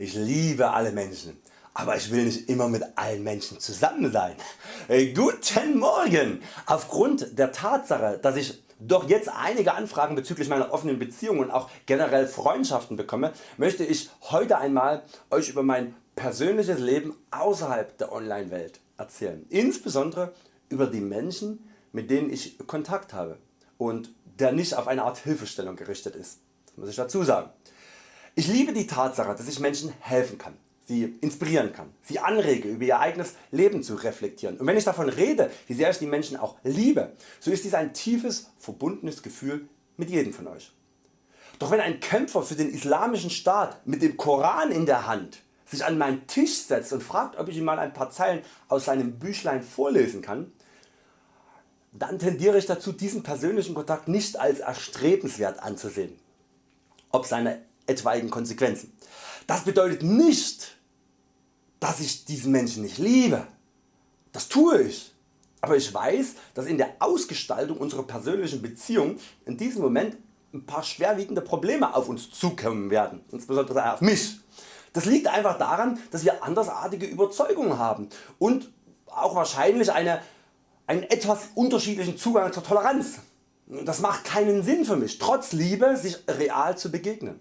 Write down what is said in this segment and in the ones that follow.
Ich liebe alle Menschen, aber ich will nicht immer mit allen Menschen zusammen sein. Äh, guten Morgen! Aufgrund der Tatsache dass ich doch jetzt einige Anfragen bezüglich meiner offenen Beziehung und auch generell Freundschaften bekomme, möchte ich heute einmal Euch über mein persönliches Leben außerhalb der Online-Welt erzählen. Insbesondere über die Menschen mit denen ich Kontakt habe und der nicht auf eine Art Hilfestellung gerichtet ist. Das muss ich dazu sagen. Ich liebe die Tatsache dass ich Menschen helfen kann, sie inspirieren kann, sie anrege über ihr eigenes Leben zu reflektieren und wenn ich davon rede wie sehr ich die Menschen auch liebe, so ist dies ein tiefes verbundenes Gefühl mit jedem von Euch. Doch wenn ein Kämpfer für den islamischen Staat mit dem Koran in der Hand sich an meinen Tisch setzt und fragt ob ich ihm mal ein paar Zeilen aus seinem Büchlein vorlesen kann, dann tendiere ich dazu diesen persönlichen Kontakt nicht als erstrebenswert anzusehen, ob seine etwaigen Konsequenzen. Das bedeutet nicht dass ich diesen Menschen nicht liebe, das tue ich, aber ich weiß dass in der Ausgestaltung unserer persönlichen Beziehung in diesem Moment ein paar schwerwiegende Probleme auf uns zukommen werden, insbesondere auf mich. Das liegt einfach daran dass wir andersartige Überzeugungen haben und auch wahrscheinlich eine einen etwas unterschiedlichen Zugang zur Toleranz. Das macht keinen Sinn für mich, trotz Liebe sich real zu begegnen.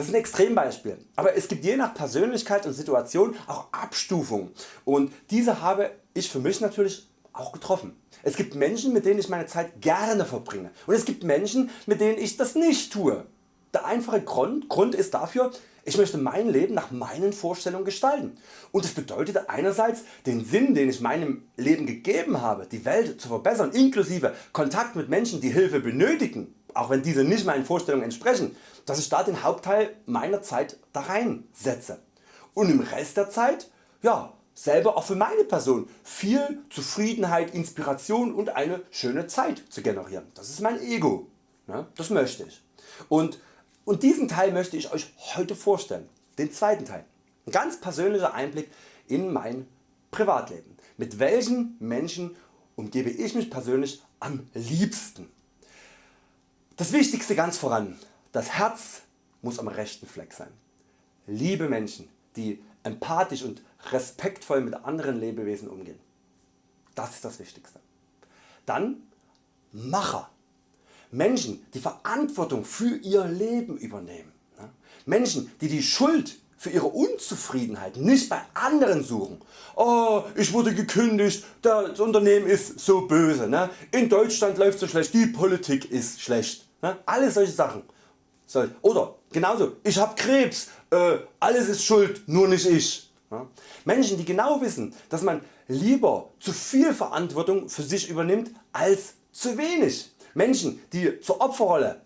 Das ist ein Extrembeispiel, aber es gibt je nach Persönlichkeit und Situation auch Abstufungen und diese habe ich für mich natürlich auch getroffen. Es gibt Menschen mit denen ich meine Zeit gerne verbringe und es gibt Menschen mit denen ich das nicht tue. Der einfache Grund, ist dafür ich möchte mein Leben nach meinen Vorstellungen gestalten und das bedeutet einerseits den Sinn den ich meinem Leben gegeben habe die Welt zu verbessern inklusive Kontakt mit Menschen die Hilfe benötigen, auch wenn diese nicht meinen Vorstellungen entsprechen, dass ich da den Hauptteil meiner Zeit da rein setze und im Rest der Zeit ja, selber auch für meine Person viel Zufriedenheit, Inspiration und eine schöne Zeit zu generieren. Das ist mein Ego, das möchte ich. Und und diesen Teil möchte ich Euch heute vorstellen, den zweiten Teil. Ein ganz persönlicher Einblick in mein Privatleben. Mit welchen Menschen umgebe ich mich persönlich am liebsten? Das Wichtigste ganz voran, das Herz muss am rechten Fleck sein. Liebe Menschen die empathisch und respektvoll mit anderen Lebewesen umgehen. Das ist das Wichtigste. Dann Macher Menschen die Verantwortung für ihr Leben übernehmen. Menschen die die Schuld für ihre Unzufriedenheit nicht bei anderen suchen. Oh, ich wurde gekündigt, das Unternehmen ist so böse, ne? in Deutschland läuft so schlecht, die Politik ist schlecht. Ne? Alle solche Sachen. Oder genauso, ich habe Krebs, äh, alles ist schuld, nur nicht ich. Menschen die genau wissen dass man lieber zu viel Verantwortung für sich übernimmt als zu wenig. Menschen die zur Opferrolle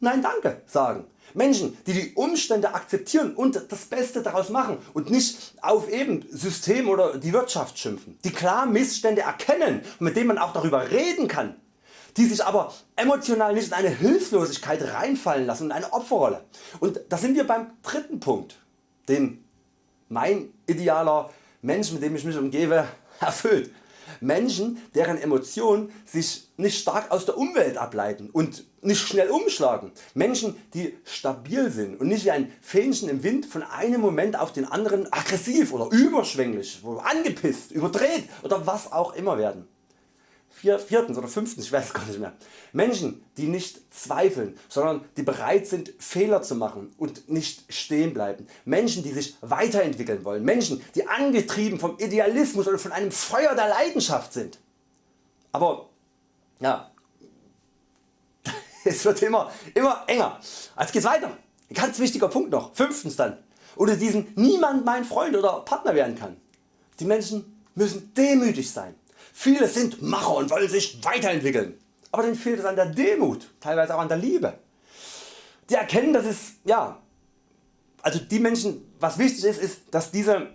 Nein danke sagen. Menschen die die Umstände akzeptieren und das Beste daraus machen und nicht auf eben System oder die Wirtschaft schimpfen. Die klar Missstände erkennen und mit denen man auch darüber reden kann. Die sich aber emotional nicht in eine Hilflosigkeit reinfallen lassen in eine Opferrolle. Und da sind wir beim dritten Punkt, den mein idealer Mensch mit dem ich mich umgebe erfüllt. Menschen deren Emotionen sich nicht stark aus der Umwelt ableiten und nicht schnell umschlagen. Menschen die stabil sind und nicht wie ein Fähnchen im Wind von einem Moment auf den anderen aggressiv oder überschwänglich, angepisst, überdreht oder was auch immer werden viertens oder fünftens, ich weiß gar nicht mehr. Menschen die nicht zweifeln, sondern die bereit sind Fehler zu machen und nicht stehen bleiben. Menschen die sich weiterentwickeln wollen. Menschen die angetrieben vom Idealismus oder von einem Feuer der Leidenschaft sind. Aber ja, es wird immer, immer enger. Jetzt geht's weiter. Ein ganz wichtiger Punkt noch. Fünftens dann. Unter diesen niemand mein Freund oder Partner werden kann. Die Menschen müssen demütig sein. Viele sind Macher und wollen sich weiterentwickeln, aber denen fehlt es an der Demut, teilweise auch an der Liebe. Die erkennen dass es, ja, also die Menschen was wichtig ist, ist dass diese,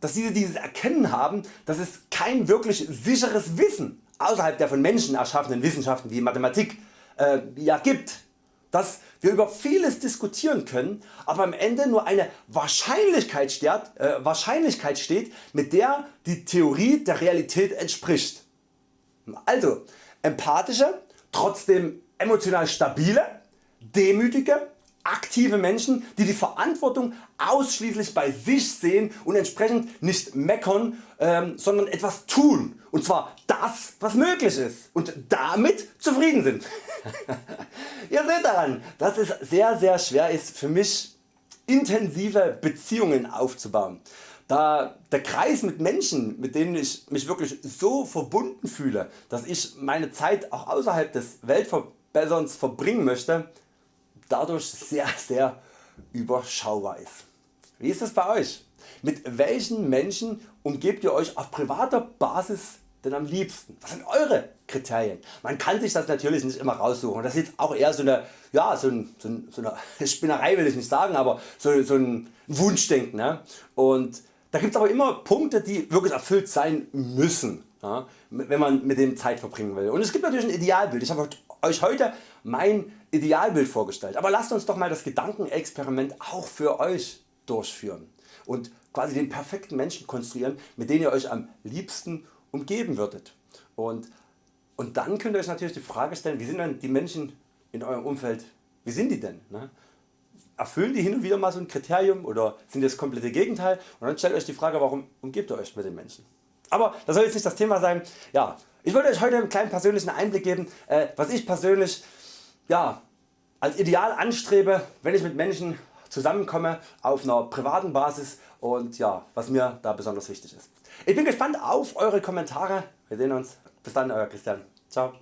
dass diese dieses Erkennen haben dass es kein wirklich sicheres Wissen außerhalb der von Menschen erschaffenen Wissenschaften wie Mathematik äh, ja, gibt dass wir über vieles diskutieren können, aber am Ende nur eine Wahrscheinlichkeit steht, äh, Wahrscheinlichkeit steht mit der die Theorie der Realität entspricht. Also empathische, trotzdem emotional stabile, demütige, aktive Menschen die die Verantwortung ausschließlich bei sich sehen und entsprechend nicht meckern, ähm, sondern etwas tun. Und zwar das was möglich ist. Und damit zufrieden sind. Ihr seht daran dass es sehr sehr schwer ist für mich intensive Beziehungen aufzubauen. Da der Kreis mit Menschen mit denen ich mich wirklich so verbunden fühle dass ich meine Zeit auch außerhalb des Weltverbesserns verbringen möchte dadurch sehr sehr überschaubar ist. Wie ist es bei Euch? Mit welchen Menschen umgebt ihr Euch auf privater Basis denn am liebsten? Was sind Eure Kriterien? Man kann sich das natürlich nicht immer raussuchen. Das ist auch eher so eine, ja, so, ein, so, ein, so eine Spinnerei will ich nicht sagen, aber so, so ein Wunschdenken. Ne? Und da gibt es aber immer Punkte die wirklich erfüllt sein müssen, ja, wenn man mit dem Zeit verbringen will. Und es gibt natürlich ein Idealbild. Ich habe Euch heute mein Idealbild vorgestellt, aber lasst uns doch mal das Gedankenexperiment auch für Euch durchführen und quasi den perfekten Menschen konstruieren mit dem ihr Euch am liebsten umgeben würdet. Und, und dann könnt ihr Euch natürlich die Frage stellen, wie sind denn die Menschen in eurem Umfeld, wie sind die denn? Ne? Erfüllen die hin und wieder mal so ein Kriterium oder sind das komplette Gegenteil? Und dann stellt Euch die Frage, warum umgebt ihr Euch mit den Menschen? Aber das soll jetzt nicht das Thema sein. Ja, ich wollte Euch heute einen kleinen persönlichen Einblick geben, äh, was ich persönlich ja, als Ideal anstrebe, wenn ich mit Menschen zusammenkomme auf einer privaten Basis und ja, was mir da besonders wichtig ist. Ich bin gespannt auf Eure Kommentare. Wir sehen uns. Bis dann Euer Christian. Ciao.